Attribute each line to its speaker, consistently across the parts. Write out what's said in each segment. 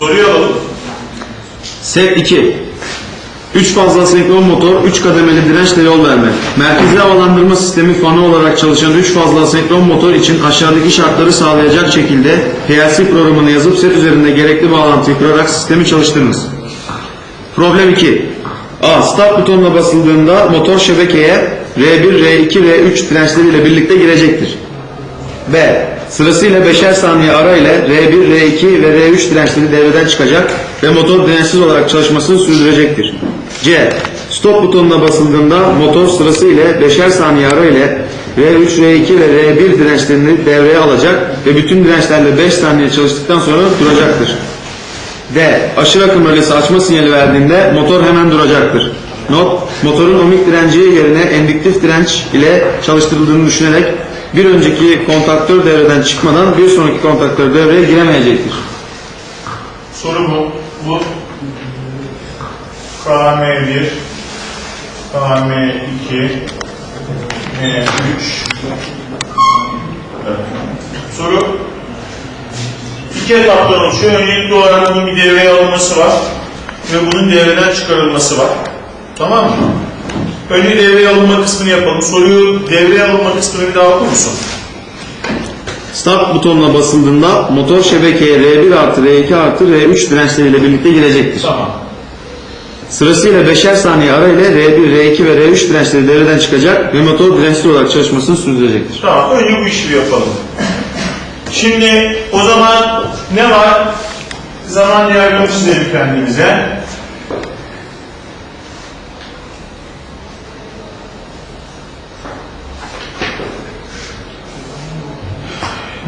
Speaker 1: Soruyu alalım.
Speaker 2: Set 2. 3 fazla senkron motor, 3 kademeli dirençle yol verme. Merkezi havalandırma sistemi fanı olarak çalışan 3 fazla senkron motor için aşağıdaki şartları sağlayacak şekilde PLC programını yazıp set üzerinde gerekli bağlantıyı kurarak sistemi çalıştırınız. Problem 2. A. Start butonuna basıldığında motor şebekeye R1, R2, R3 dirençleriyle birlikte girecektir. B. Sırasıyla 5'er saniye ara ile R1, R2 ve R3 dirençleri devreden çıkacak ve motor dirençsiz olarak çalışmasını sürdürecektir. C. Stop butonuna basıldığında motor sırasıyla 5'er saniye ara ile R3, R2 ve R1 dirençlerini devreye alacak ve bütün dirençlerle 5 saniye çalıştıktan sonra duracaktır. D. Aşırı akım rölesi açma sinyali verdiğinde motor hemen duracaktır. Not, motorun ohmik direnci yerine endüktif direnç ile çalıştırıldığını düşünerek bir önceki kontaktör devreden çıkmadan bir sonraki kontaktör devreye giremeyecektir.
Speaker 1: Soru bu. Bu KM1 KM2 M3 evet. Soru iki etaptan oluşuyor. Öncelikli olarak bunun bir devreye alınması var ve bunun devreden çıkarılması var. Tamam mı? Önce devreye alınma kısmını yapalım. Soruyu devreye alınma kısmını bir daha okur musun?
Speaker 2: Start butonuna basıldığında motor şebekeye R1 artı R2 artı R3 dirençleriyle birlikte girecektir.
Speaker 1: Tamam.
Speaker 2: Sırasıyla 5'er saniye ara ile R1, R2 ve R3 dirençleri devreden çıkacak ve motor dirençsiz olarak çalışmasını sürdürecektir.
Speaker 1: Tamam, önce bu işi yapalım. Şimdi o zaman ne var? Zaman diyagramı çizelim kendimize.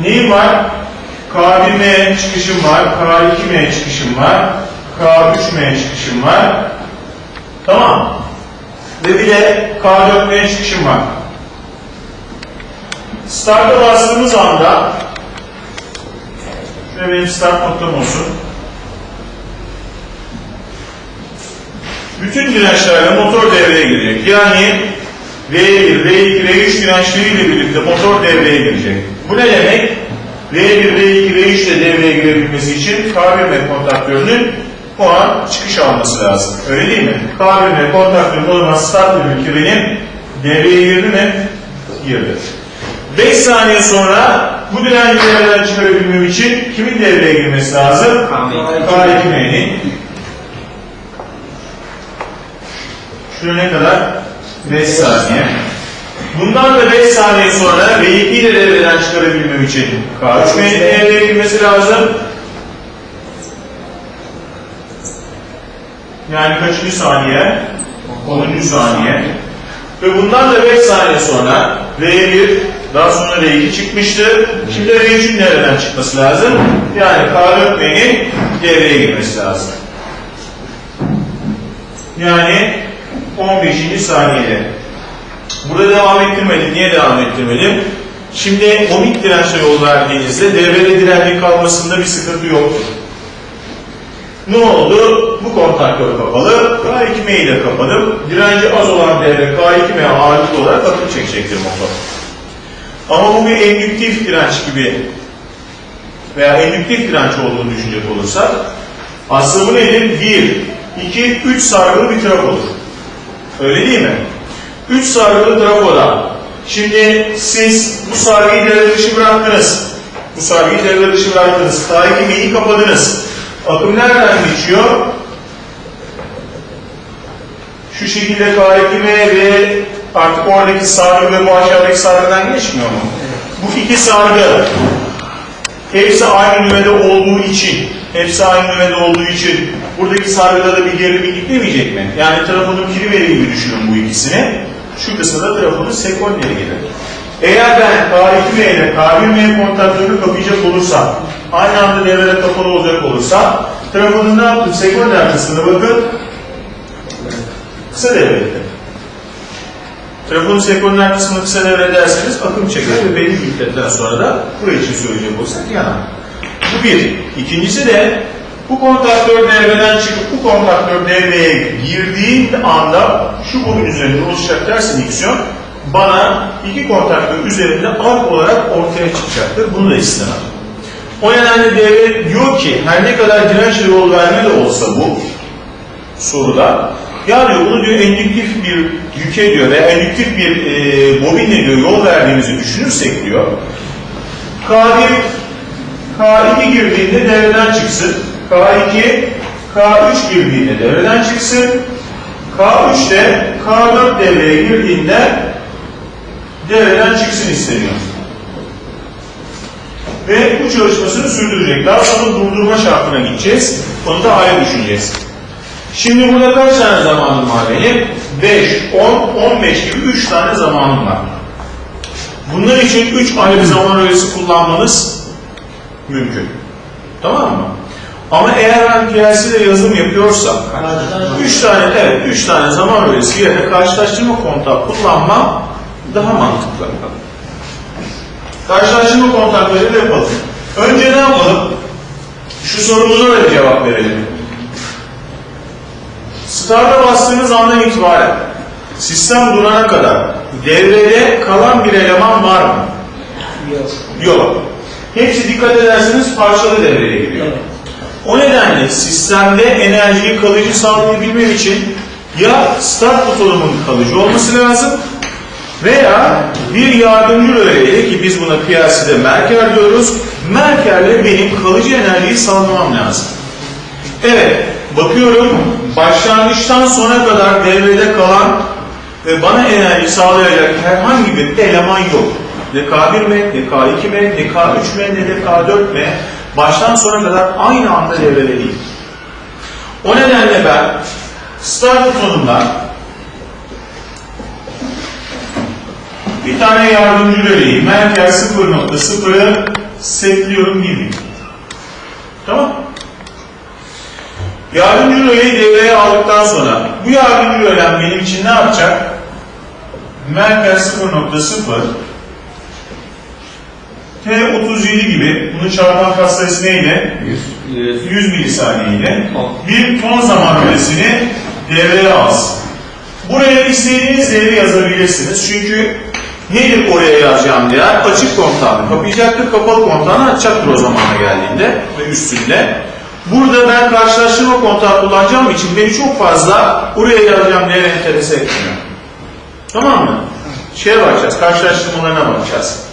Speaker 1: Neyim var? K1M çıkışım var, K2M çıkışım var, K3M çıkışım var. Tamam. Ve bir de K4M çıkışım var. Start'a bastığımız anda şöyle benim start noktam olsun. Bütün dirençlerle motor devreye girecek. Yani V1, V2, V3 dirençleriyle birlikte motor devreye girecek. Bu ne demek? V1, V2, V3 ile devreye girebilmesi için K1M kontaktörünün o an çıkış alması lazım. Öyle değil mi? K1M kontaktörünün o zaman start ki benim devreye girdi mi? Girdi. 5 saniye sonra bu direnci devreden çıkarabilmem için kimin devreye girmesi lazım? K2M'nin. Şuraya ne kadar? 5 saniye. Bundan da 5 saniye sonra V2'yi de devreden çıkarabilmem için K3M'nin devreye girmesi lazım. Yani kaçıncı saniye? 10. saniye. Ve bundan da 5 saniye sonra R1 daha sonra R2 çıkmıştı. Şimdi R3'ün devreden çıkması lazım. Yani K4B'nin devreye girmesi lazım. Yani 15. saniyede. Burada devam ettirmedim. Niye devam ettirmedim? Şimdi omik dirençe yol verdiğinizde devrede direnci kalmasında bir sıkıntı yoktur. Ne oldu? Bu kontaktör kapalı. K2M'yi de kapadım. Direnci az olan devre K2M ağırlıklı olarak akım çekecektir motor. Ama bu bir endüktif direnç gibi veya endüktif direnç olduğunu düşünecek olursak aslında bu nedir? 1, 2, 3 sargılı bir trafodur. Öyle değil mi? 3 sargılı trafoda şimdi siz bu sargıyı devre dışı bıraktınız. Bu sargıyı devre dışı bıraktınız. K2M'yi kapadınız. Akım nereden geçiyor? Şu şekilde K2M ve artık oradaki sargı ve bu aşağıdaki sargıdan geçmiyor mu? Bu iki sargı hepsi aynı nüvede olduğu için hepsi aynı nüvede olduğu için buradaki sargıda da bir gerilim gitmeyecek mi? Yani trafonun priveri gibi düşünün bu ikisini. Şu kısımda trafonun sekonderi gelir. Eğer ben K2M ile K1M kontaktörünü kapayacak olursam, aynı anda devrede kapalı olacak olursam, trafonun ne yaptım? Sekonder kısmına bakın, kısa devredeyim. Telefonun sekonder kısmını kısa devrederseniz akım çeker ve belli bir müddetten sonra da buraya için söyleyecek olsak yanar. Bu bir. İkincisi de bu kontaktör devreden çıkıp bu kontaktör devreye girdiği anda şu bunun üzerinde oluşacak ters indiksiyon bana iki kontaktör üzerinde ark olarak ortaya çıkacaktır. Bunu da istemem. O nedenle devre diyor ki her ne kadar dirençle yol verme de olsa bu soruda ya diyor bunu diyor endüktif bir yüke diyor veya endüktif bir e, bobinle diyor yol verdiğimizi düşünürsek diyor K1 K2 girdiğinde devreden çıksın. K2 K3 girdiğinde devreden çıksın. K3 de K4 devreye girdiğinde devreden çıksın isteniyor. Ve bu çalışmasını sürdürecek. Daha sonra durdurma şartına gideceğiz. Onu da ayrı düşüneceğiz. Şimdi burada kaç tane zamanım var benim? 5, 10, 15 gibi 3 tane zamanım var. Bunlar için 3 ayrı zaman öğesi kullanmanız mümkün. Tamam mı? Ama eğer ben PLC'de yazılım yapıyorsam 3 tane evet 3 tane zaman öğesi yerine karşılaştırma kontağı kullanmam daha mantıklı. Karşılaştırma kontaklarıyla yapalım. Önce ne yapalım? Şu sorumuza da bir cevap verelim. Start'a bastığınız andan itibaren sistem durana kadar devrede kalan bir eleman var mı?
Speaker 3: Yok.
Speaker 1: Yok. Hepsi dikkat ederseniz parçalı devreye giriyor.
Speaker 3: Evet.
Speaker 1: O nedenle sistemde enerjiyi kalıcı sağlayabilmem için ya start butonumun kalıcı olması lazım veya bir yardımcı röleyle ki biz buna PLC'de merker diyoruz. Merkerle benim kalıcı enerjiyi sağlamam lazım. Evet, bakıyorum başlangıçtan sona kadar devrede kalan ve bana enerji sağlayacak herhangi bir eleman yok. Ne K1 mi, ne K2 mi, ne K3 mi, ne de K4 mi baştan sona kadar aynı anda devrede değil. O nedenle ben start butonundan bir tane yardımcı röleyi merkez 0.0'ı setliyorum gibi. Tamam Yardımcı röleyi devreye aldıktan sonra bu yardımcı rölem benim için ne yapacak? Merkez 0.0 T37 gibi bunun çarpan katsayısı neydi? 100 milisaniye ile bir ton zaman rölesini devreye alsın. Buraya istediğiniz değeri yazabilirsiniz. Çünkü nedir oraya yazacağım değer? Açık kontağını kapayacaktır, kapalı kontağını açacaktır o zamana geldiğinde ve üstünde. Burada ben karşılaştırma kontağı kullanacağım için beni çok fazla oraya yazacağım değer enterese etmiyor. Tamam mı? Şeye bakacağız, karşılaştırmalarına bakacağız.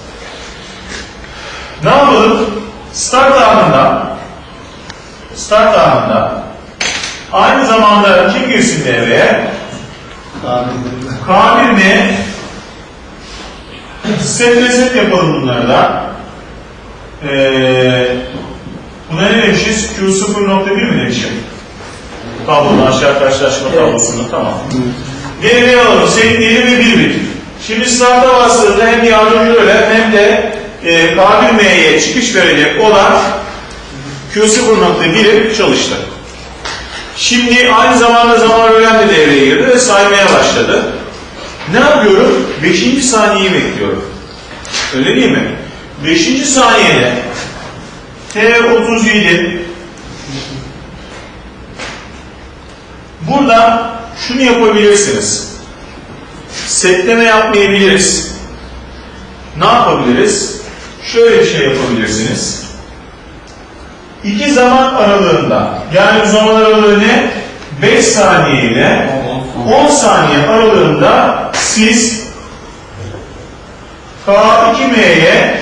Speaker 1: Ne yapalım? Start anında start anında aynı zamanda kim girsin devreye? K1 mi? Set reset yapalım bunları da. Ee, buna ne demişiz? Q0.1 mi demişim? Tablonun aşağı karşılaşma tablosunu. Tamam. Devreye alalım. Setleyelim ve bir bit. Şimdi start'a bastığında hem yardımcı öyle hem de e, K1M'ye çıkış verecek olan Q0.1'i çalıştı. Şimdi aynı zamanda zaman öğren de devreye girdi ve saymaya başladı. Ne yapıyorum? Beşinci saniyeyi bekliyorum. Öyle değil mi? Beşinci saniyede T37 burada şunu yapabilirsiniz. Setleme yapmayabiliriz. Ne yapabiliriz? Şöyle bir şey yapabilirsiniz. İki zaman aralığında yani zaman aralığı ne? 5 saniye ile 10 saniye aralığında siz K2M'ye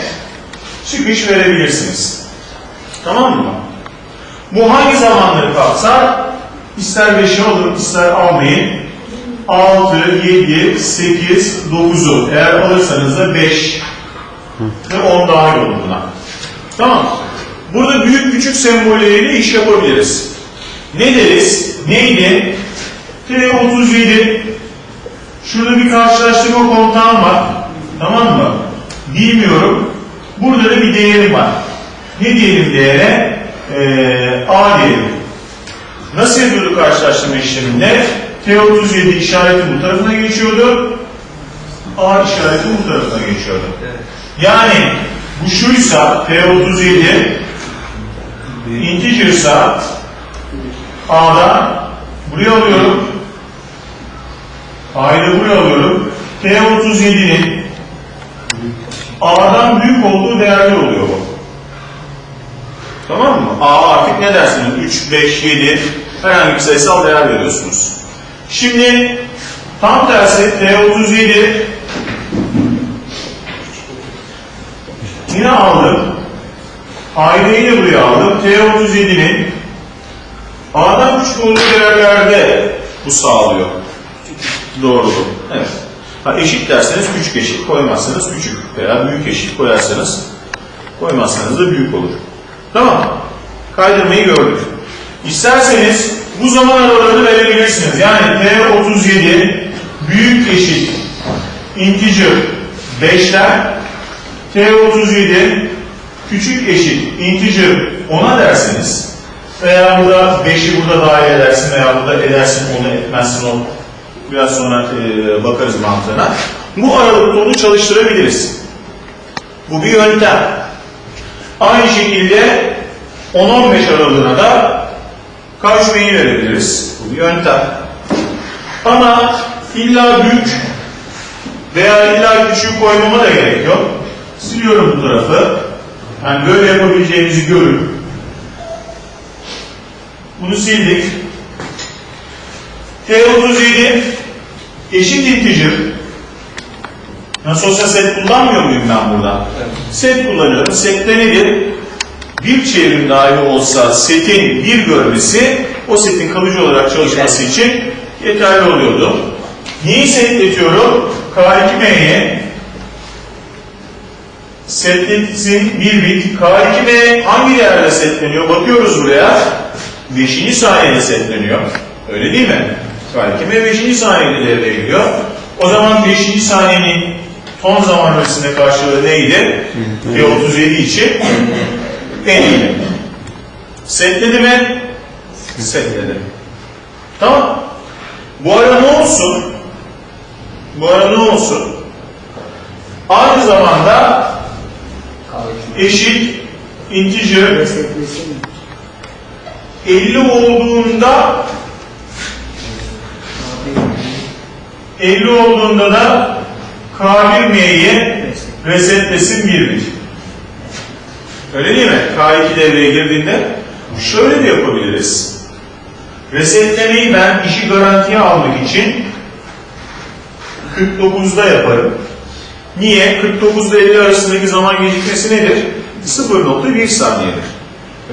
Speaker 1: çıkış verebilirsiniz. Tamam mı? Bu hangi zamanları kapsar? İster 5'i alın, ister almayın. 6, 7, 8, 9'u. Eğer alırsanız da 5 ve 10 dahil olur buna. Tamam. Burada büyük küçük sembolleriyle iş yapabiliriz. Ne deriz? Neydi? T37 Şurada bir karşılaştırma kontağım var. Tamam mı? Bilmiyorum. Burada da bir değerim var. Ne diyelim değere? Ee, A diyelim. Nasıl yapıyorduk karşılaştırma işleminde? T37 işareti bu tarafına geçiyordu. A işareti bu tarafına geçiyordu. Yani bu şuysa T37 integer'sa A'dan buraya alıyorum. A'yı buraya alıyorum. T37'nin A'dan büyük olduğu değerler oluyor bu. Tamam mı? A artık ne dersiniz? 3, 5, 7 herhangi bir sayısal değer veriyorsunuz. Şimdi tam tersi T37 yine aldım. Aileyi de buraya aldım. T37'nin A'dan küçük olduğu değerlerde bu sağlıyor. Doğru. Evet. Ha, eşit derseniz küçük eşit koymazsanız küçük veya büyük eşit koyarsanız koymazsanız da büyük olur. Tamam. Kaydırmayı gördük. İsterseniz bu zaman aralarını verebilirsiniz. Yani T37 büyük eşit integer 5'ler T37 küçük eşit integer 10'a derseniz veya burada 5'i burada dahil edersin veya burada edersin onu etmezsin o biraz sonra e, bakarız mantığına. Bu aralıkta onu çalıştırabiliriz. Bu bir yöntem. Aynı şekilde 10-15 aralığına da karşımayı verebiliriz. Bu bir yöntem. Ama illa büyük veya illa küçük koymama da gerek yok. Siliyorum bu tarafı. Yani böyle yapabileceğinizi görün. Bunu sildik. T37 eşit integer. Nasıl olsa set kullanmıyor muyum ben burada? Set kullanıyorum. Sette nedir? Bir çevrim dahi olsa setin bir görmesi o setin kalıcı olarak çalışması için yeterli oluyordu. Neyi setletiyorum? K2M'ye setletsin bir bit. K2M hangi değerle setleniyor? Bakıyoruz buraya. 5. saniyede setleniyor. Öyle değil mi? K2M 5. saniyede devreye giriyor. O zaman 5. saniyenin ton zaman öresinde karşılığı neydi? T37 için 50. Setledi mi? Setledi. Tamam. Bu ara ne olsun? Bu ara ne olsun? Aynı zamanda eşit integer 50 olduğunda 50 olduğunda da K1M'yi resetlesin 1 bit. Öyle değil mi? K2 devreye girdiğinde şöyle de yapabiliriz. Resetlemeyi ben işi garantiye almak için 49'da yaparım. Niye? 49 ile 50 arasındaki zaman gecikmesi nedir? 0.1 saniyedir.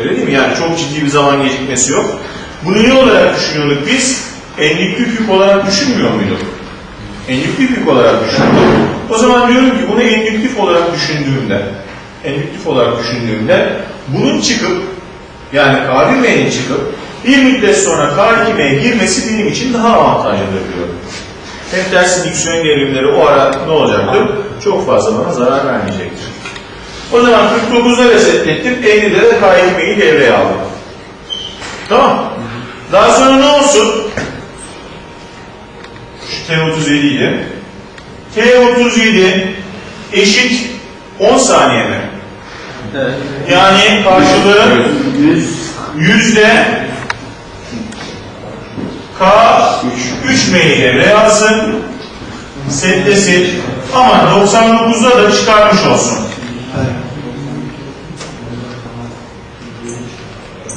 Speaker 1: Öyle değil mi? Yani çok ciddi bir zaman gecikmesi yok. Bunu ne olarak düşünüyorduk biz? Enlikli yük olarak düşünmüyor muyduk? Endüktif yük olarak düşünüyorduk. O zaman diyorum ki bunu endüktif olarak düşündüğümde endüktif olarak düşündüğümde bunun çıkıp yani K1M'nin çıkıp bir müddet sonra K2M'ye girmesi benim için daha avantajlıdır diyorum. Hem tersi diksiyon gerilimleri o ara ne olacaktır? Çok fazla bana zarar vermeyecektir. O zaman 49'da resetlettim, 50'de de K2M'yi devreye aldım. Tamam. Daha sonra ne olsun? Şu T37 ile. T37 eşit 10 saniye mi? Yani karşılığı
Speaker 3: 100
Speaker 1: yüzde K 3 M'yi devreye alsın. Setlesin. Ama 99'da da çıkarmış olsun.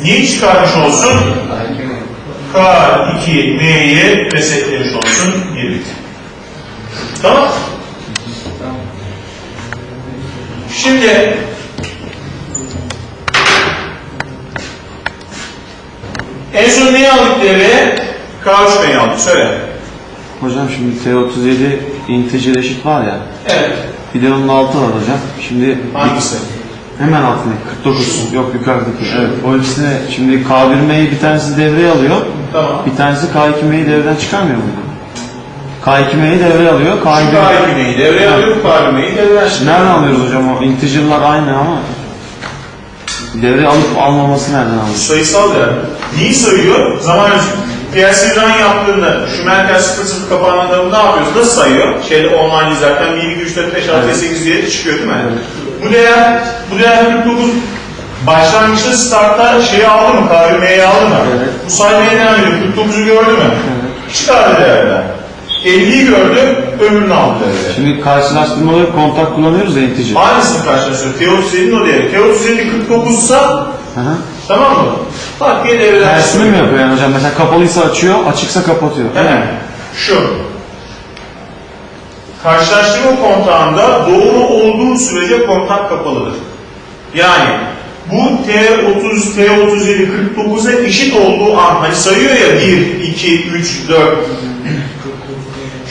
Speaker 1: Niye çıkarmış olsun? K2 M'yi resetlemiş olsun. Bit. Tamam. Şimdi en son neyi aldık devreye? K3 M'yi aldık. Söyle.
Speaker 2: Hocam şimdi T37 integer eşit var ya.
Speaker 1: Evet.
Speaker 2: Bir de onun altı var hocam. Şimdi
Speaker 1: Hangisi?
Speaker 2: hemen altındaki 49. Yok yukarıdaki. Evet. O ikisini şimdi K1M'yi bir tanesi devreye alıyor.
Speaker 1: Tamam.
Speaker 2: Bir tanesi K2M'yi devreden çıkarmıyor mu? K2M'yi devreye alıyor.
Speaker 1: Şu
Speaker 2: K1
Speaker 1: K2 M'yi devreye alıyor, bu K2 M'yi devreye alıyor.
Speaker 2: Nereden alıyoruz hocam o? Integer'lar aynı ama devre alıp almaması nereden alıyoruz?
Speaker 1: Sayısal değer. Neyi sayıyor? Zaman PLC run yaptığında şu merkez 00 kapağında ne yapıyoruz? Nasıl sayıyor? Şeyde online izlerken 1, 2, 3, 4, 5, 6, 8 diye çıkıyor değil mi? Bu değer, bu değer 49 başlangıçta startta şeyi aldı mı? KVM'yi aldı mı?
Speaker 2: Evet.
Speaker 1: Bu saymaya devam ediyor. 49'u gördü mü? Çıkardı değerler. 50'yi gördü, öbürünü aldı.
Speaker 2: Şimdi karşılaştırmalı kontak kullanıyoruz ya integer.
Speaker 1: Aynısını karşılaştırıyor. T37'nin o değeri. T37 49 ise tamam mı? Bak bir devreden
Speaker 2: Tersini mi yapıyor yani hocam? Mesela kapalıysa açıyor, açıksa kapatıyor.
Speaker 1: Hemen şu. Karşılaştırma kontağında doğru olduğu sürece kontak kapalıdır. Yani bu T30, T37, 49'a eşit olduğu an hani sayıyor ya 1, 2, 3, 4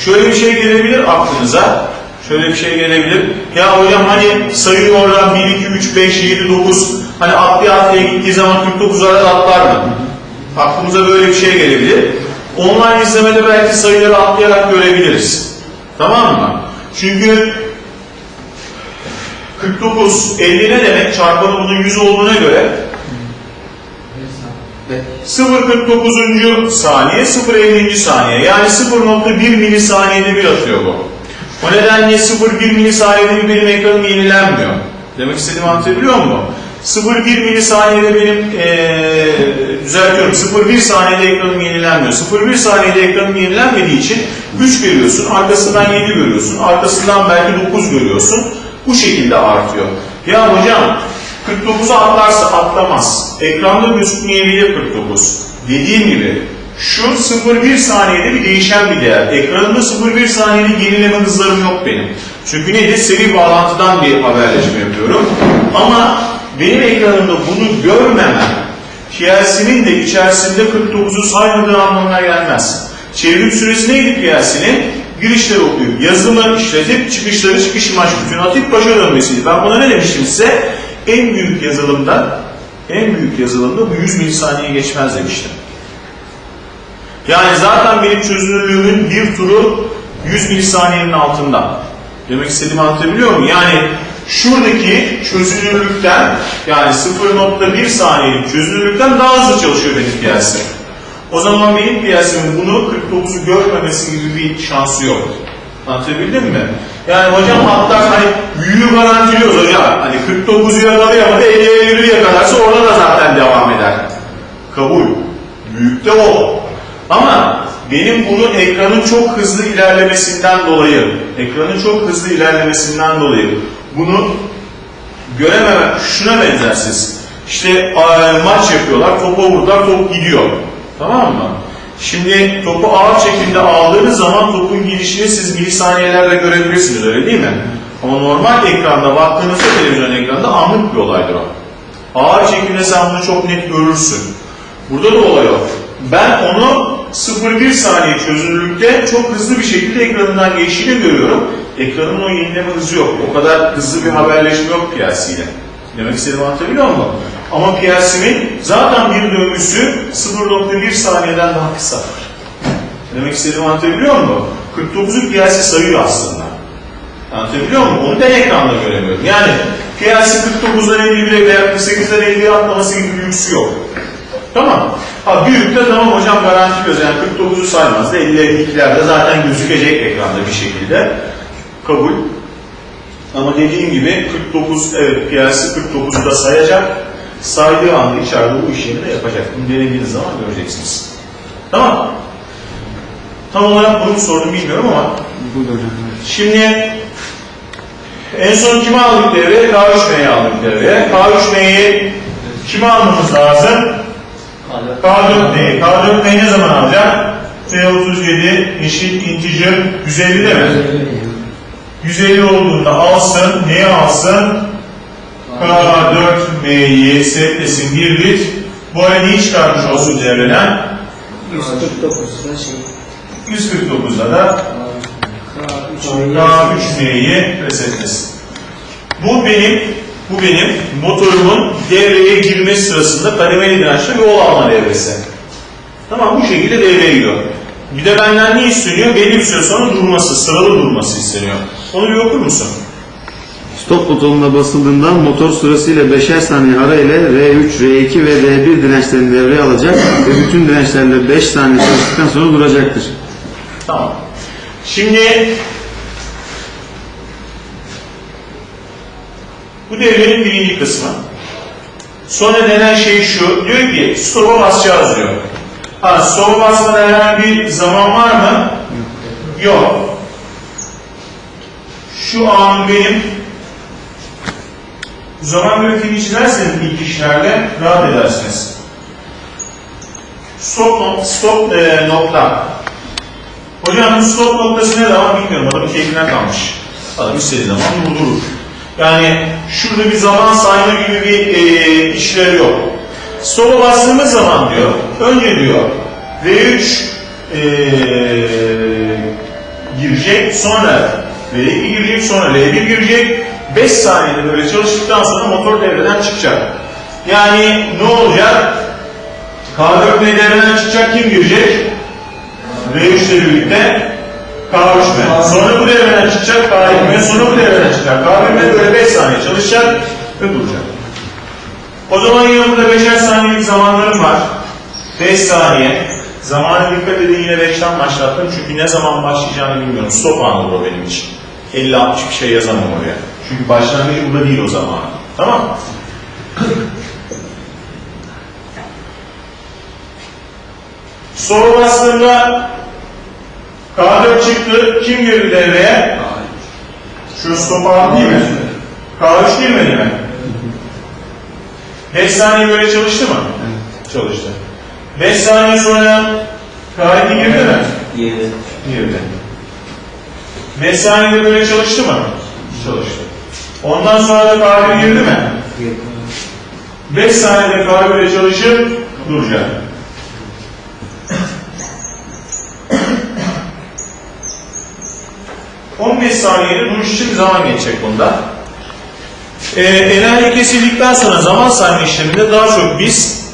Speaker 1: Şöyle bir şey gelebilir aklınıza. Şöyle bir şey gelebilir. Ya hocam hani sayıyor oradan 1, 2, 3, 5, 7, 9 hani atlaya atlaya gittiği zaman 49 arada atlar mı? Aklımıza böyle bir şey gelebilir. Online izlemede belki sayıları atlayarak görebiliriz. Tamam mı? Çünkü 49, 50 ne demek? Çarpanı bunun 100 olduğuna göre 0.49. saniye, 0.50. saniye. Yani 0.1 milisaniyede bir atıyor bu. O nedenle 0.1 milisaniyede bir benim ekranım yenilenmiyor. Demek istediğimi anlatabiliyor muyum? 0.1 milisaniyede benim ee, düzeltiyorum 0.1 saniyede ekranım yenilenmiyor. 0.1 saniyede ekranım yenilenmediği için 3 görüyorsun, arkasından 7 görüyorsun, arkasından belki 9 görüyorsun. Bu şekilde artıyor. Ya hocam 49'u atlarsa atlamaz. Ekranda gözükmeyebilir 49. Dediğim gibi şu 0,1 saniyede bir değişen bir değer. Ekranımda 0,1 saniyede yenileme hızlarım yok benim. Çünkü nedir? Seri bağlantıdan bir haberleşme yapıyorum. Ama benim ekranımda bunu görmemem PLC'nin de içerisinde 49'u saymadığı anlamına gelmez. Çevrim süresi neydi PLC'nin? Girişleri okuyup, yazılımı işletip, çıkışları çıkış imaj bütünü atıp başa dönmesiydi. Ben buna ne demiştim size? En büyük yazılımda, en büyük yazılımda bu 100 milisaniye geçmez demiştim. Yani zaten benim çözünürlüğümün bir turu 100 milisaniyenin altında. Demek istediğimi anlatabiliyor muyum? Yani şuradaki çözünürlükten yani 0.1 saniyelik çözünürlükten daha hızlı çalışıyor benim piyasim. O zaman benim piyasimin bunu 49'u görmemesi gibi bir şansı yok. Anlatabildim mi? Yani hocam hatta hani büyüğü garantiliyoruz hocam. Hani 49'u yakalayamadı 50'ye 50'yi yakalarsa orada da zaten devam eder. Kabul. Büyük de o. Ama benim bunun ekranın çok hızlı ilerlemesinden dolayı, ekranın çok hızlı ilerlemesinden dolayı bunu görememem şuna benzersiz. İşte maç yapıyorlar, topa vurdular, top gidiyor. Tamam mı? Şimdi topu ağır çekimde aldığınız zaman topun gidişini siz milisaniyelerle görebilirsiniz öyle değil mi? Ama normal ekranda baktığınızda televizyon ekranında anlık bir olaydır o. Ağır çekimde sen bunu çok net görürsün. Burada da olay o. Ben onu 0,1 saniye çözünürlükte çok hızlı bir şekilde ekranından geçtiğini görüyorum. Ekranın o yenileme hızı yok. O kadar hızlı bir haberleşme yok piyasiyle. Demek istediğimi anlatabiliyor muyum? Ama piyasimin zaten bir döngüsü 0.1 saniyeden daha kısa. Demek istediğimi anlatabiliyor muyum? 49'u piyasi sayıyor aslında. Anlatabiliyor muyum? Onu ben ekranda göremiyorum. Yani piyasi 49'dan 51'e veya 48'den 50'ye atlaması gibi bir lüksü yok. Tamam. Ha büyük de tamam hocam garantiliyoruz. Yani 49'u saymaz da 50 52'lerde zaten gözükecek ekranda bir şekilde. Kabul. Ama dediğim gibi 49 evet piyasi 49'u da sayacak. Saydığı anda içeride bu işlemi de yapacak. Bunu denediğiniz zaman göreceksiniz. Tamam. Tam olarak bunu mu sordum bilmiyorum ama. Şimdi en son kimi aldık devreye? K3M'yi aldık devreye. K3M'yi kime almamız lazım? K4M'yi. K4M'yi ne zaman alacak? T37 eşit integer 150 değil mi? 150 olduğunda alsın. Neyi alsın? K4M'yi setlesin bir bit. Bu arada neyi çıkarmış olsun devreden?
Speaker 3: 149'da şey
Speaker 1: 149'da da K3M'yi resetlesin. Bu benim bu benim motorumun devreye girme sırasında kademeli dirençli yol alma devresi. Tamam bu şekilde devreye giriyor. Bir de benden ne isteniyor? Belli bir süre sonra durması, sıralı durması isteniyor. Onu bir okur musun?
Speaker 2: Stop butonuna basıldığında motor sırasıyla 5'er saniye ara ile R3, R2 ve R1 dirençlerini devreye alacak ve bütün dirençlerle 5 saniye çalıştıktan sonra duracaktır.
Speaker 1: Tamam. Şimdi bu devrenin birinci kısmı. Sonra denen şey şu. Diyor ki stop'a basacağız diyor. Ha, stop'a basmada herhangi bir zaman var mı? Yok. Şu an benim zaman grafiğini çizerseniz ilk işlerle rahat edersiniz. Stop, nok- stop e, nokta. Hocam bu stop noktası ne zaman bilmiyorum. Adamın keyfine kalmış. Adam istediği zaman durdurur. Yani şurada bir zaman sayma gibi bir e, işleri yok. Stop'a bastığımız zaman diyor, önce diyor V3 e, girecek, sonra V2 girecek, sonra L1 girecek. 5 saniyede böyle çalıştıktan sonra motor devreden çıkacak. Yani ne olacak? K4 devreden çıkacak, kim girecek? V3 ile birlikte K3 mi? Sonra bu devreden çıkacak K2 mi? Sonra bu devreden çıkacak K1 mi? Böyle 5 saniye çalışacak ve duracak. O zaman burada 5'er saniyelik zamanlarım var. 5 saniye. Zamana dikkat edin yine 5'ten başlattım çünkü ne zaman başlayacağını bilmiyorum. Stop anıdır o benim için. 50-60 bir şey yazamam oraya. Çünkü başlangıcı burada değil o zaman. Tamam mı? Soru bastığımda K4 çıktı. Kim girdi devreye? Şu stop ağır değil mi? K3 girmedi mi? 5 saniye böyle çalıştı mı? Çalıştı. 5 saniye sonra K2 girdi mi?
Speaker 3: Yedi.
Speaker 1: Girdi. 5 saniyede böyle çalıştı mı? Çalıştı. Ondan sonra da K1 girdi mi?
Speaker 3: Yedi.
Speaker 1: 5 saniyede K1 ile çalışıp duracak. ...15 saniyede duruş için zaman geçecek bunda. Ee, enerji kesildikten sonra zaman sayma işleminde daha çok biz...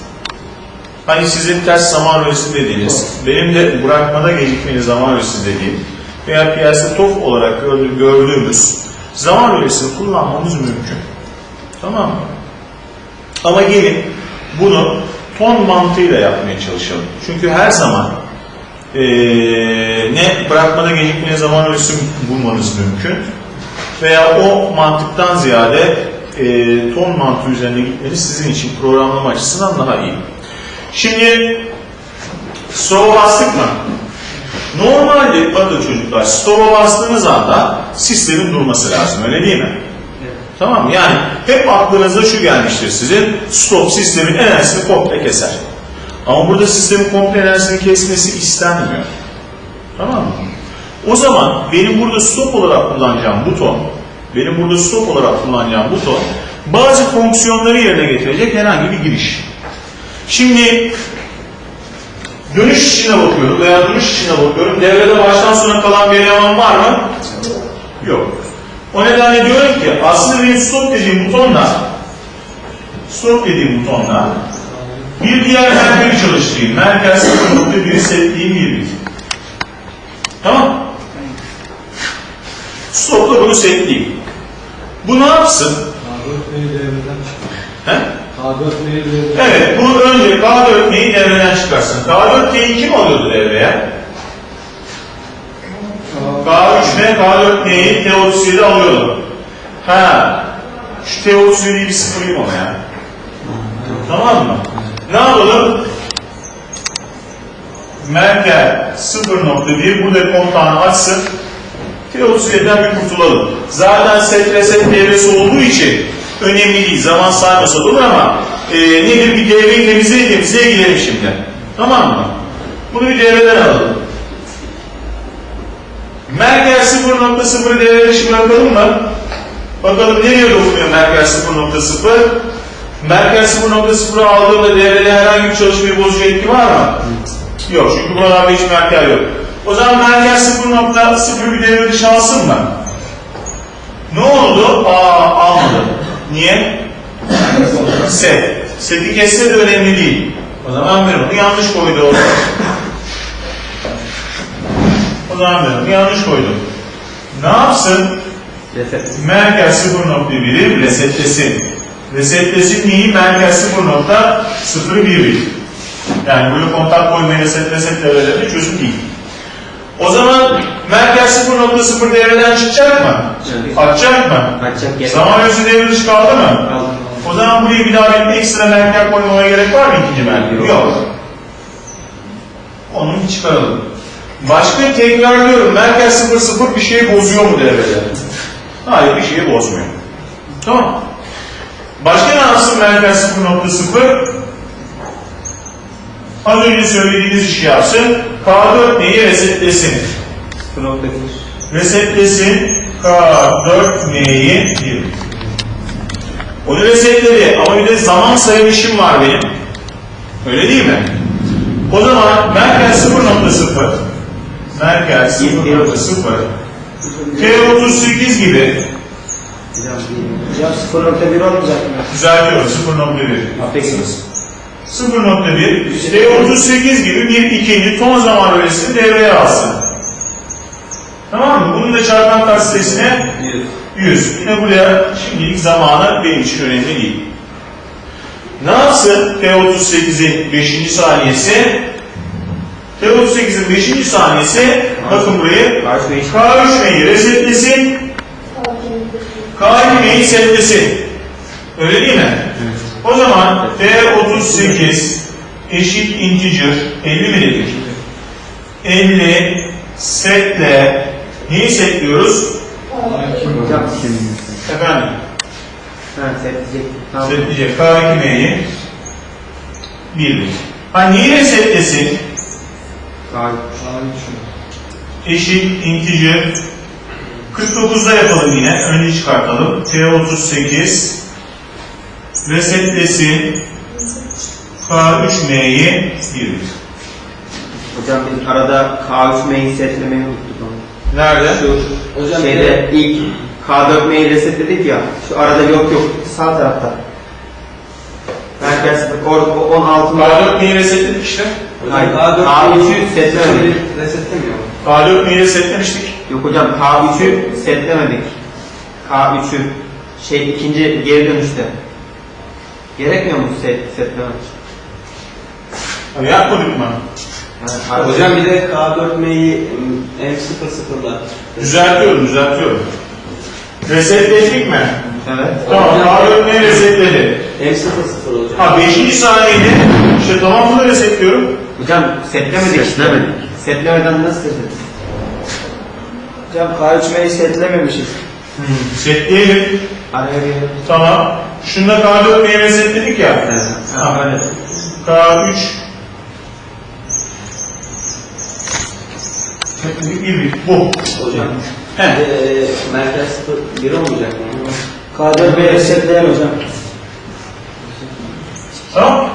Speaker 1: ...hani sizin ters zaman örüsü dediğiniz... ...benim de bırakmada gecikmeli zaman örüsü dediğim... ...veya piyasa TOF olarak gördü- gördüğümüz... ...zaman örüsünü kullanmamız mümkün. Tamam mı? Ama gelin bunu ton mantığıyla yapmaya çalışalım. Çünkü her zaman eee, ne bırakmada gecikmeye zaman ölçüsü bulmanız mümkün veya o mantıktan ziyade eee, ton mantığı üzerine gitmeniz sizin için programlama açısından daha iyi. Şimdi stop'a bastık mı? Normalde bakın çocuklar stop'a bastığınız anda sistemin durması lazım öyle değil mi? Tamam mı? Yani hep aklınıza şu gelmiştir sizin stop sistemin enerjisini komple keser. Ama burada sistemin komple enerjisini kesmesi istenmiyor. Tamam mı? O zaman benim burada stop olarak kullanacağım buton, benim burada stop olarak kullanacağım buton bazı fonksiyonları yerine getirecek herhangi bir giriş. Şimdi dönüş içine bakıyorum veya dönüş içine bakıyorum. Devrede baştan sona kalan bir eleman var mı? Yok. O nedenle diyorum ki aslında benim stop dediğim butonla stop dediğim butonla bir diğer merkezi çalıştırayım. Merkez 0.1'i setleyeyim bir bit. Tamam. Stopla bunu setleyeyim. Bu ne yapsın?
Speaker 4: K4 neyi devreden çıkar?
Speaker 1: He?
Speaker 4: K4 neyi devreden
Speaker 1: Evet, bu önce K4T'yi devreden çıkarsın. K4T'yi kim alıyordu devreye? K3 ve K4T'yi T37 alıyordu. Ha, şu T37'yi bir sıfırlayayım ona ya. Tamam mı? Ne yapalım? Merkel 0.1 burada kontağını açsın. T37'den bir kurtulalım. Zaten set reset devresi olduğu için önemli değil. Zaman saymasa da olur ama e, nedir bir devreyi temizleye temizleye gidelim şimdi. Tamam mı? Bunu bir devreden alalım. Merkel 0.0'ı devre dışı bırakalım mı? Bakalım nereye dokunuyor Merkel 0.0? Merkel 0.0'ı aldığında devrede herhangi bir çalışmayı bozucu etki var mı? Yok çünkü buralarda hiç Merkel yok. O zaman Merkel 0.0 bir devre dışı mı? Ne oldu? Aa almadı. Niye? Set. Seti kesse de önemli değil. O zaman ben onu yanlış koydum. O zaman ben onu yanlış koydum. Ne yapsın?
Speaker 3: Reset.
Speaker 1: Merkel 0.1'i resetlesin. Resetlesin neyi? Merkel 0.01'i. Yani böyle kontak koymayı reset reset devrelerinde çözüm değil. O zaman Merkel 0.0 devreden çıkacak mı?
Speaker 3: Evet.
Speaker 1: Açacak mı?
Speaker 3: Açacak gerek.
Speaker 1: Zaman ölçüsü devre dışı kaldı mı?
Speaker 3: Kaldı.
Speaker 1: O zaman buraya bir daha bir ekstra Merkel koymaya gerek var mı ikinci Merkel?
Speaker 3: Yok.
Speaker 1: Onu çıkaralım. Başka tekrarlıyorum. Merkez 0 0 bir şey bozuyor mu devrede? Hayır bir şeyi bozmuyor. Tamam. Başka ne yapsın merkez 0.0? Az önce söylediğiniz işi yapsın. K4 neyi resetlesin?
Speaker 3: 0.1
Speaker 1: Resetlesin K4 neyi? 1. Onu resetledi ama bir de zaman sayılışım var benim. Öyle değil mi? O zaman merkez 0.0 merkez 0.0 T38 gibi
Speaker 3: Hocam 0.1 olmayacak mı?
Speaker 1: düzeltiyorum 0.1
Speaker 3: Affedersiniz.
Speaker 1: 0.1 T38 gibi bir ikinci ton zaman bölgesini devreye alsın. Tamam mı? Bunun da çarpan katsitesine 100. Yine buraya şimdilik zamanı benim için önemli değil. Ne yapsın T38'in 5. saniyesi? T38'in 5. saniyesi bakın burayı K3M'yi resetlesin K2M'yi setlesin. Öyle değil mi? O zaman T38 eşit integer 50 mi dedik? 50 setle neyi setliyoruz?
Speaker 3: Hocam
Speaker 1: Efendim
Speaker 3: ha setleyecek. Tamam.
Speaker 1: setleyecek K2M'yi 1 Ha neyi resetlesin?
Speaker 3: Hayır.
Speaker 1: Eşit integer 49'da yapalım yine. Önce çıkartalım. T38 resetlesin K3M'yi 1
Speaker 3: Hocam biz arada K3M'yi setlemeyi unuttuk onu.
Speaker 1: Nerede?
Speaker 3: Şu şeyde ilk K4M'yi resetledik ya. Şu arada yok yok. Sağ tarafta. Merkez or, o 16
Speaker 1: K4M'yi resetledik işte.
Speaker 3: Hayır. K3'ü setlemedik.
Speaker 4: Resetlemiyor.
Speaker 1: K4M'yi resetlemiştik.
Speaker 3: Yok hocam K3'ü setlemedik. K3'ü şey ikinci geri dönüşte. Gerekmiyor mu set, setlemek?
Speaker 1: Ha, Yapmadık mı?
Speaker 3: Yani
Speaker 5: Hocam bir de K4M'yi M00'da.
Speaker 1: Düzeltiyorum, düzeltiyorum. Resetledik mi?
Speaker 3: Evet.
Speaker 1: Tamam, K4M'yi resetledi.
Speaker 5: M00 hocam.
Speaker 1: Ha 5. saniyede işte tamam bunu resetliyorum.
Speaker 3: Hocam setlemedik.
Speaker 2: Setlemedik.
Speaker 3: Setlemeden nasıl setledik?
Speaker 6: Hocam K3M'yi setlememişiz.
Speaker 1: Setleyelim.
Speaker 3: Araya
Speaker 1: Tamam. Şunda K4M'yi resetledik ya.
Speaker 3: Evet.
Speaker 1: Ha, böyle. K3 Setledik bir bir. Bu.
Speaker 5: Hocam.
Speaker 1: He.
Speaker 5: Eee merkez 0 1 olmayacak mı?
Speaker 6: K4M'yi resetleyen hocam.
Speaker 1: Tamam.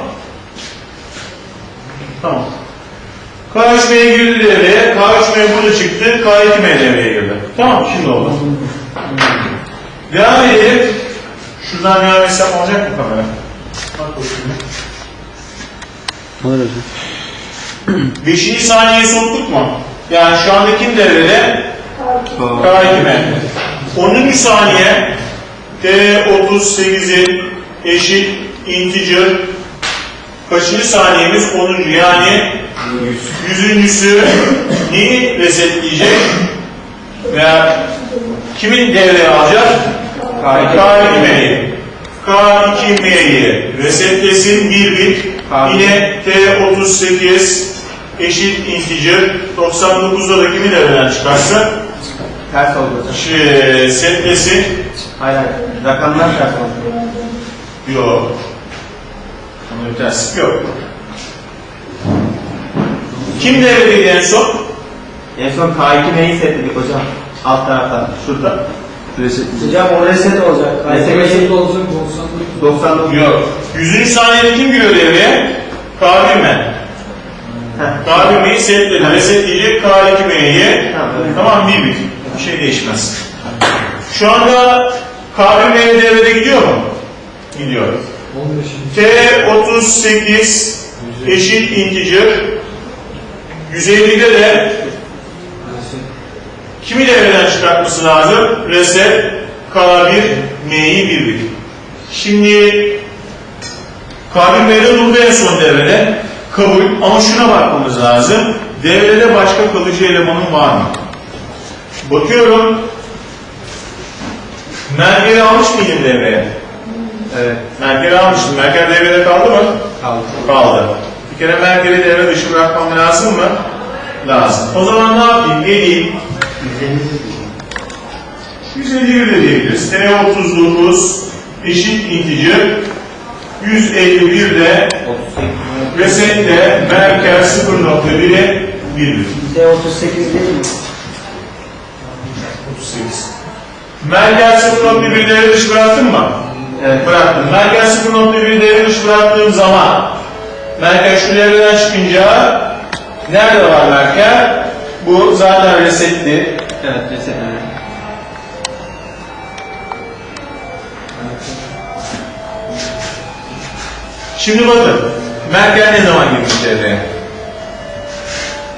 Speaker 1: Tamam. K3M girdi devreye. K3M burada çıktı. K2M devreye girdi. Tamam şimdi oldu. Devam edelim. Şuradan devam etsem olacak mı kamera? Bak bakayım.
Speaker 2: Olur hocam.
Speaker 1: Beşinci saniyeyi soktuk mu? Yani şu anda kim devrede? K2M. 10. saniye T38'in eşit integer kaçıncı saniyemiz? 10. yani yüzüncüsü neyi resetleyecek? Veya kimin devreye alacak? K2M'yi. K2M'yi resetlesin bir bit. Yine T38 eşit integer 99'da da kimi devreden çıkarsın?
Speaker 3: ters hocam.
Speaker 1: Şey, setlesin.
Speaker 3: Hayır hayır. Rakamlar ters oldu.
Speaker 1: Yok. Ama bir terslik yok. Kim devredeydi en son?
Speaker 3: En son K2M'yi setledik hocam. Alt tarafta. Şurada.
Speaker 6: Hocam o reset olacak.
Speaker 3: Reset-
Speaker 6: K3M'yi
Speaker 4: olacak 99.
Speaker 3: 99.
Speaker 1: Yok. Yüzüncü saniyede kim giriyor devreye? K1M.
Speaker 3: Heh.
Speaker 1: K1M'yi setledi. Resetleyecek K2M'yi.
Speaker 3: Tamam,
Speaker 1: bir bit. Bir şey değişmez. Şu anda K1M devrede gidiyor mu? Gidiyor.
Speaker 4: 15.
Speaker 1: T38 eşit integer 150'de de kimi devreden çıkartması lazım? Reset K1 M'yi 1 1. Şimdi K1 M'de durdu en son devrede. Kabul ama şuna bakmamız lazım. Devrede başka kalıcı elemanın var mı? Bakıyorum. Merkeri almış mıydım devreye?
Speaker 3: Evet.
Speaker 1: Merkeri almıştım. Merker devrede kaldı mı?
Speaker 3: Kaldı.
Speaker 1: Kaldı. Bir kere Merker'i devre dışı bırakmam lazım mı? lazım. O zaman ne yapayım? Geleyim. 151 de diyebiliriz. T39 eşit integer 151 de
Speaker 3: 38.
Speaker 1: resetle merkez 0.1'e 1.
Speaker 6: D38 değil mi?
Speaker 1: 38. Merkez 0.1 devre dışı bıraktın mı?
Speaker 3: Evet.
Speaker 1: Bıraktım. Merkez 0.1 devre dışı bıraktığım zaman merkez şu devreden çıkınca nerede var merkez? Bu zaten resetli.
Speaker 3: Evet, resetleme.
Speaker 1: Şimdi bakın. Merkez ne zaman girmiş devreye?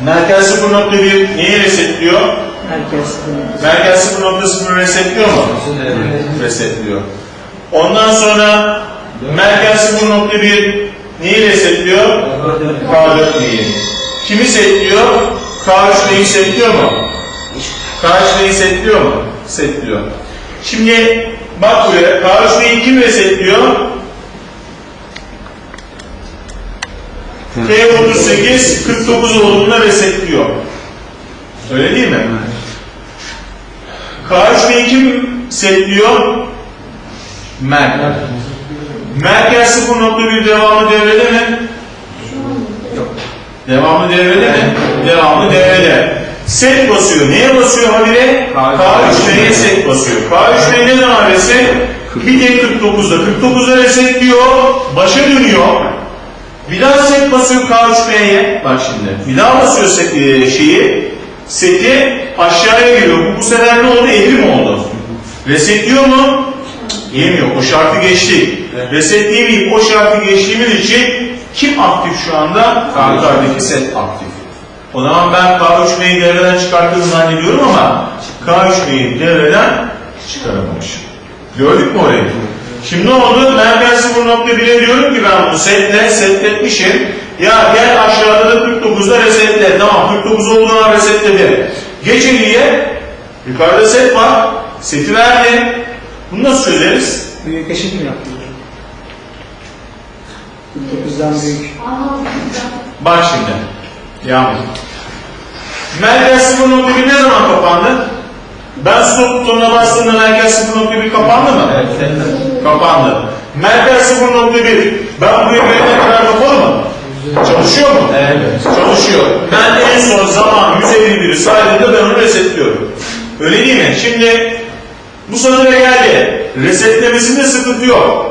Speaker 1: Merkez 0.1 neyi resetliyor? Merkez 0.0 resetliyor mu? Resetliyor. Ondan sonra merkez 0.1 neyi resetliyor? K4 neyi? Kimi setliyor? K3 neyi setliyor mu? K3 neyi setliyor mu? Setliyor. Şimdi bak buraya K3 neyi kim resetliyor? T38 49 olduğunda resetliyor. Öyle değil mi? K3 neyi kim setliyor? Merkez. Merkez 0.1 devamlı devrede mi? Devamlı devrede mi? Devamlı devrede. Set basıyor. Neye basıyor habire? K3M'ye set basıyor. K3M ne zaman reset? Bir de 49'da. 49'da resetliyor. Başa dönüyor. Bir daha set basıyor K3M'ye. Bak şimdi. Bir daha basıyor set, e, şeyi. Seti aşağıya geliyor. Bu, bu sefer ne oldu? Evrim oldu. Resetliyor mu? Yemiyor. O şartı geçtik. Resetleyemeyip o şartı geçtiğimiz için kim aktif şu anda? Yukarıdaki set aktif. O zaman ben K3M'yi devreden çıkarttığını zannediyorum ama K3M'yi devreden çıkaramamışım. Gördük mü orayı? Şimdi ne oldu? Merkez 0.1'e diyorum ki ben bunu setle, setletmişim. Ya gel aşağıda da 49'da resetle. Tamam 49 olduğu an resetledi. Geç eliye. Yukarıda set var. Seti verdi. Bunu nasıl çözeriz?
Speaker 6: Büyük eşit mi yaptın? 49'dan büyük.
Speaker 1: Bak şimdi. Yağmur. Merkez 0.1 ne zaman kapandı? Ben stop butonuna bastığımda merkez 0.1 kapandı mı?
Speaker 3: Evet.
Speaker 1: Kapandı. Merkez 0.1. Ben buraya gelene kadar kapalı mı? Çalışıyor mu?
Speaker 3: Evet.
Speaker 1: Çalışıyor. Ben en son zaman 151'i saydığımda ben onu resetliyorum. Öyle değil mi? Şimdi bu satıra geldi. Resetlemesinde sıkıntı yok.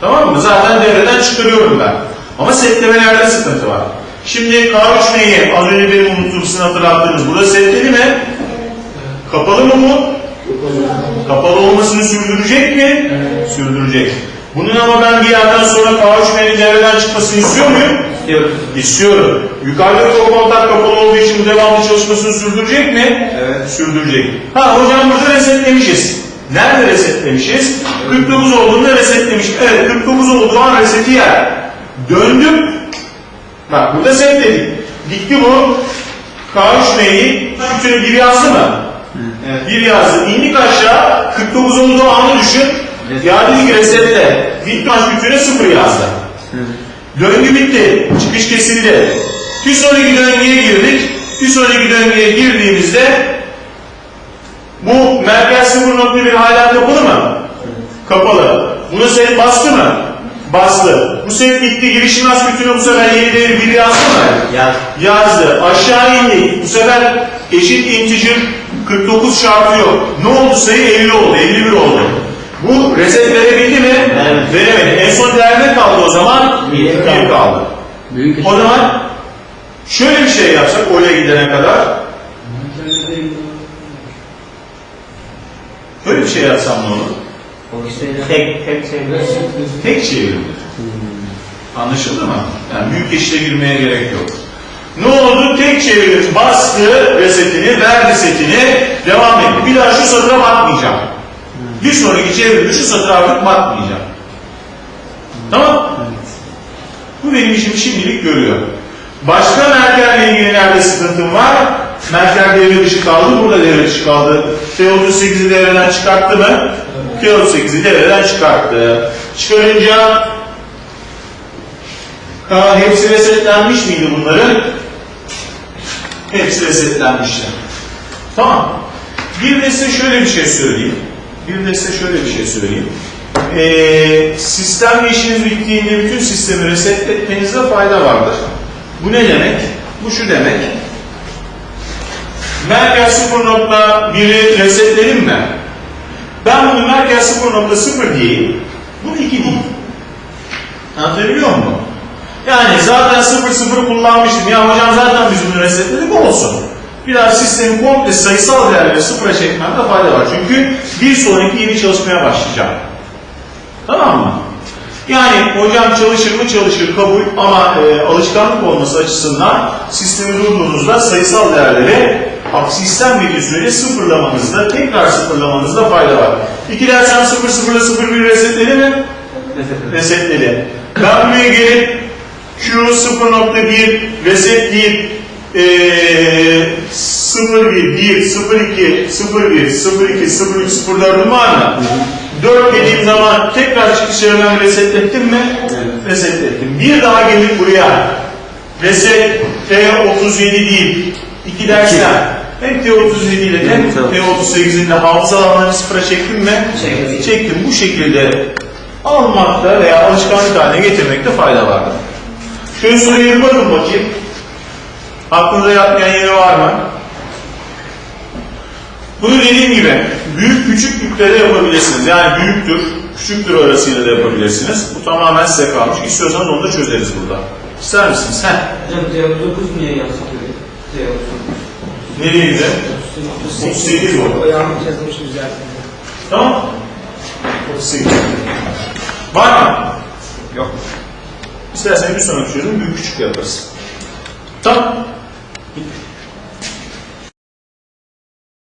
Speaker 1: Tamam mı? Zaten devreden çıkarıyorum ben. Ama setlemelerde sıkıntı var. Şimdi K3M'yi az önce benim unuttuğum sizin hatırlattığınız burada setledi mi? Kapalı mı bu? Kapalı olmasını sürdürecek mi? Sürdürecek. Bunun ama ben bir yerden sonra K3M'nin devreden çıkmasını istiyor muyum? İstiyorum. Yukarıdaki o kontak kapalı olduğu için devamlı çalışmasını sürdürecek mi?
Speaker 3: Evet.
Speaker 1: Sürdürecek. Ha hocam burada resetlemişiz. Nerede resetlemişiz? 49 olduğunda resetlemiş. Evet 49 olduğu an reseti yer. Döndüm. Bak burada setledik. Gitti bu. K3M'yi şöyle bir yazdı mı?
Speaker 3: Evet.
Speaker 1: Bir yazdı. İndik aşağı. 49 olduğu anı düşün. Ya dedi ki resetle. Bitmez bütüne sıfır yazdı. Döngü bitti. Çıkış kesildi. Bir sonraki döngüye girdik. Bir sonraki döngüye girdiğimizde bu merkez 0.1 hala kapalı mı? Kapalı. Bunu set bastı mı? Bastı. Bu set bitti. Girişim az bütünü bu sefer yeni değeri 1 yazdı mı?
Speaker 3: Yaz.
Speaker 1: Yazdı. Aşağı indik. Bu sefer eşit integer 49 şartı yok. Ne oldu sayı? 50 oldu. 51 oldu. Bu reset verebildi mi?
Speaker 3: Evet.
Speaker 1: Veremedi. En son değer ne kaldı o zaman?
Speaker 3: Bir
Speaker 1: 1
Speaker 3: kaldı.
Speaker 1: kaldı.
Speaker 5: Büyük
Speaker 1: O zaman şöyle bir şey yapsak oraya gidene kadar böyle bir şey yapsam ne olur?
Speaker 3: Tek, tek şey.
Speaker 1: Tek çevirilir. Anlaşıldı mı? Yani büyük eşite girmeye gerek yok. Ne oldu? Tek çevirilir. Bastı resetini, verdi setini, devam etti. Bir daha şu satıra bakmayacağım. Bir sonraki çeviride şu satıra artık bakmayacağım. Tamam? Bu benim işimi şimdilik görüyor. Başka merkezle ilgili nerede sıkıntım var? Merkez devre dışı kaldı, burada devre dışı kaldı. T38'i devreden çıkarttı mı? T38'i devreden çıkarttı. Çıkarınca ha, hepsi resetlenmiş miydi bunların? Hepsi resetlenmişler. Tamam. Bir de size şöyle bir şey söyleyeyim. Bir de size şöyle bir şey söyleyeyim. Ee, sistemle işiniz bittiğinde bütün sistemi resetletmenizde fayda vardır. Bu ne demek? Bu şu demek. Merkez 0.1'i resetledim mi? Ben bunu merkez 0.0 diyeyim. Bu 2 değil. Anlatabiliyor muyum? Yani zaten 0.0 kullanmıştım. Ya hocam zaten biz bunu resetledik olsun. Biraz sistemi komple sayısal değerleri sıfıra çekmemde fayda var. Çünkü bir sonraki yeni çalışmaya başlayacağım. Tamam mı? Yani hocam çalışır mı çalışır kabul ama e, alışkanlık olması açısından sistemi durduğunuzda sayısal değerleri aksi istenmediği sürece sıfırlamanızda, tekrar sıfırlamanızda fayda var. 2 dersen 0 0 ile 0 1 resetledi mi? Resetledi. Ben buraya gelip Q 0.1 resetleyip e, 01, 1, 02, 01, 02, 03, 04'üm var mı? 4 dediğim zaman tekrar çıkışları ben resetlettim mi? Resetlettim. Bir daha gelip buraya reset T37 değil 2 dersen hem T37 ile hem T38'in de hafıza alanlarını sıfıra çektim mi?
Speaker 6: Çektim.
Speaker 1: Çektim. Bu şekilde almakta veya alışkanlık haline getirmekte fayda vardır. Şöyle soruya bir bakın bakayım. Aklınıza yatmayan yeri var mı? Bunu dediğim gibi büyük küçük yüklere yapabilirsiniz. Yani büyüktür, küçüktür arasıyla da yapabilirsiniz. Bu tamamen size kalmış. İstiyorsanız onu da çözeriz burada. İster misiniz? Heh.
Speaker 5: Hocam D39 niye yazsak öyle? D39.
Speaker 1: Nereye gidelim? 38 oldu.
Speaker 6: Yanlış yazmışız zaten.
Speaker 1: Tamam. 38. Var mı?
Speaker 3: Yok.
Speaker 1: İsterseniz bir sonraki çözüm büyük küçük yaparız. Tamam.
Speaker 3: Bitti.